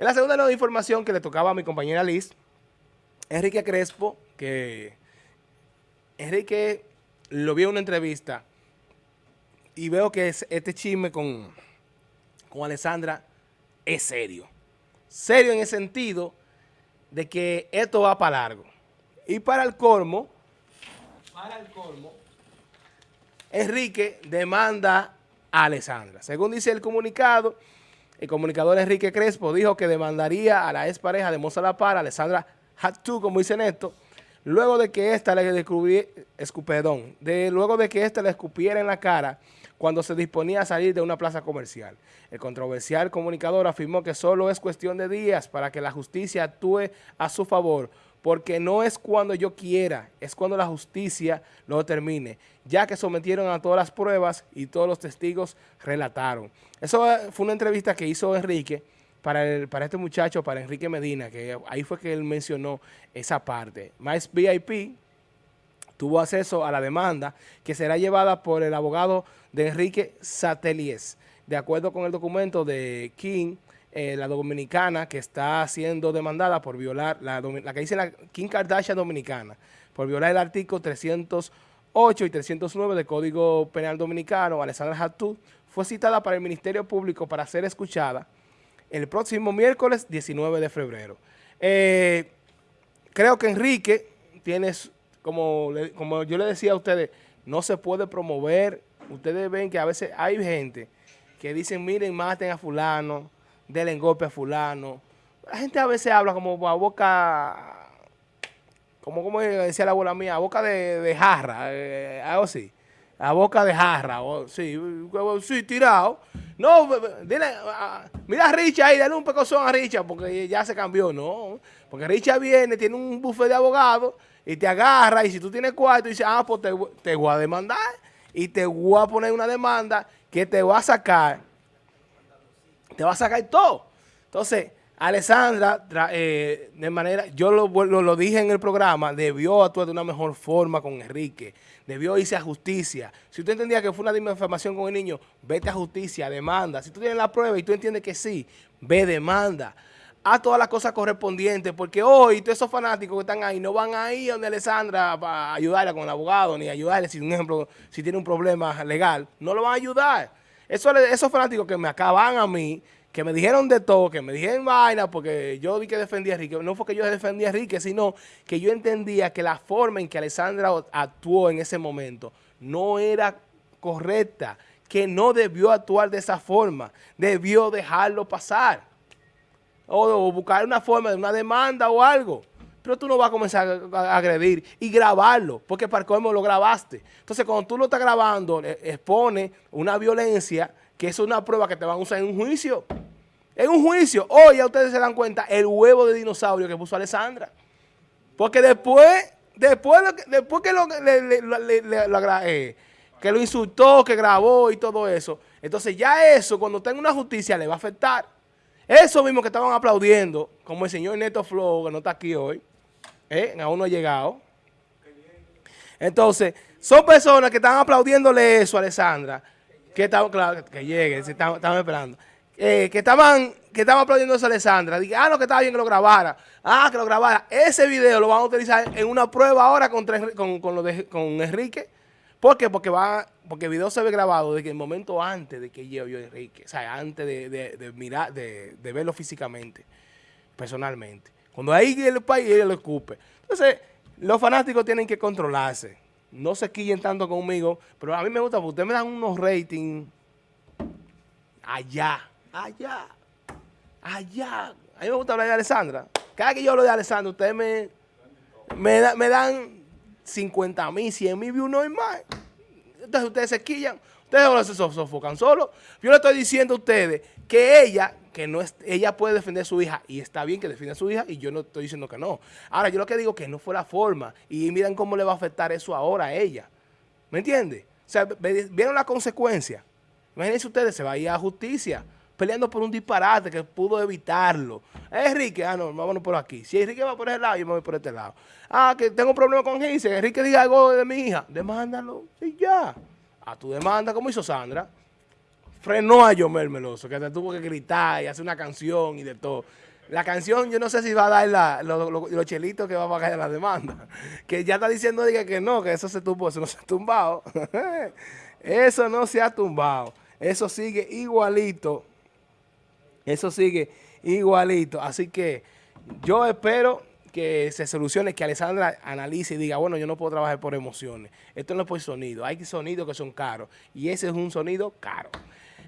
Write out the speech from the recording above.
En la segunda nueva información que le tocaba a mi compañera Liz, Enrique Crespo, que Enrique lo vi en una entrevista y veo que este chisme con, con Alessandra es serio. Serio en el sentido de que esto va para largo. Y para el colmo, para el colmo, Enrique demanda a Alessandra. Según dice el comunicado, el comunicador Enrique Crespo dijo que demandaría a la expareja de Moza La Para, Alessandra Hattu, como dicen esto, luego de que ésta le escupedón, de, luego de que ésta le escupiera en la cara cuando se disponía a salir de una plaza comercial. El controversial comunicador afirmó que solo es cuestión de días para que la justicia actúe a su favor, porque no es cuando yo quiera, es cuando la justicia lo determine, ya que sometieron a todas las pruebas y todos los testigos relataron. Eso fue una entrevista que hizo Enrique para, este muchacho, para Enrique Medina, que ahí fue que él mencionó esa parte. Más VIP tuvo acceso a la demanda que será llevada por el abogado de Enrique Satelies, de acuerdo con el documento de King, eh, la dominicana que está siendo demandada por violar, la, que dice la Kim Kardashian dominicana, por violar el artículo 308 y 309 del Código Penal Dominicano, Alessandra Hattu, fue citada para el Ministerio Público para ser escuchada el próximo miércoles 19 de febrero. Eh, creo que Enrique tiene, como, como yo le decía a ustedes, no se puede promover. Ustedes ven que a veces hay gente que dicen, miren, maten a fulano, denle golpe a fulano. La gente a veces habla como a boca, como, como decía la abuela mía, a boca de, jarra, eh, algo así. A boca de jarra, sí, sí, tirado. No, dile, mira a Richard ahí, dale un pecozón a Richard, porque ya se cambió, no. Porque Richard viene, tiene un buffet de abogados, y te agarra, y si tú tienes cuarto, y dice, ah, pues te, te voy a demandar, y te voy a poner una demanda que te va a sacar te va a sacar todo. Entonces, Alessandra, eh, de manera, yo lo, lo, dije en el programa, debió actuar de una mejor forma con Enrique, debió irse a justicia. Si usted entendía que fue una difamación con el niño, vete a justicia, demanda. Si tú tienes la prueba y tú entiendes que sí, ve, demanda. Haz todas las cosas correspondientes, porque hoy todos esos fanáticos que están ahí no van a ir donde Alessandra para ayudarla con el abogado, ni ayudarle, si, un ejemplo, si tiene un problema legal, no lo van a ayudar. Eso, esos fanáticos que me acaban a mí, que me dijeron de todo, que me dijeron vaina, porque yo di que defendía a Enrique, no fue que yo defendía a Enrique, sino que yo entendía que la forma en que Alessandra actuó en ese momento no era correcta, que no debió actuar de esa forma, debió dejarlo pasar, o buscar una forma de una demanda o algo pero tú no vas a comenzar a agredir y grabarlo, porque para cómo lo grabaste. Entonces, cuando tú lo estás grabando, expone una violencia que es una prueba que te van a usar en un juicio. En un juicio, hoy ya ustedes se dan cuenta el huevo de dinosaurio que puso Alessandra. Porque después, después, después que lo, eh, que lo insultó, que grabó y todo eso, entonces ya eso, cuando tenga una justicia, le va a afectar. Eso mismo que estaban aplaudiendo, como el señor Neto Flow, que no está aquí hoy, ¿eh? aún no ha llegado. Entonces, son personas que están aplaudiéndole eso a Alessandra, que estaban, claro, que llegue, estaban, esperando, eh, que estaban que estaban aplaudiendo eso a Alessandra, dije, ah, no, que estaba bien que lo grabara, ah, que lo grabara, ese video lo van a utilizar en una prueba ahora contra, con, con, lo de, con Enrique, ¿por qué? Porque va, porque el video se ve grabado desde el momento antes de que yo vio Enrique, o sea, antes de, de mirar, de, verlo físicamente, personalmente. Cuando ahí el país, él lo escupe. Entonces, los fanáticos tienen que controlarse. No se quillen tanto conmigo, pero a mí me gusta porque ustedes me dan unos ratings allá, allá, allá. A mí me gusta hablar de Alessandra. Cada que yo hablo de Alessandra, ustedes me, me, dan 50 mil, 100 mil views, no hay más. Entonces ustedes se quillan, ustedes ahora se sofocan solo. Yo le estoy diciendo a ustedes que ella que no es, ella puede defender a su hija y está bien que defienda a su hija y yo no estoy diciendo que no. Ahora, yo lo que digo que no fue la forma y miren cómo le va a afectar eso ahora a ella. ¿Me entiende? O sea, vieron la consecuencia. Imagínense ustedes, se va a ir a justicia peleando por un disparate que pudo evitarlo. Enrique, ah, no, vámonos por aquí. Si Enrique va por ese lado, yo me voy por este lado. Ah, que tengo un problema con Gise. Enrique diga algo de mi hija. Demándalo y ya. A tu demanda, como hizo Sandra frenó a Yomel Meloso, que se tuvo que gritar y hacer una canción y de todo. La canción, yo no sé si va a dar los chelitos que va a pagar la demanda. Que ya está diciendo diga, que no, que eso se tumbó, eso no se ha tumbado. eso no se ha tumbado. Eso sigue igualito. Eso sigue igualito. Así que yo espero que se solucione, que Alessandra analice y diga, bueno, yo no puedo trabajar por emociones. Esto no es por sonido. Hay sonidos que son caros. Y ese es un sonido caro.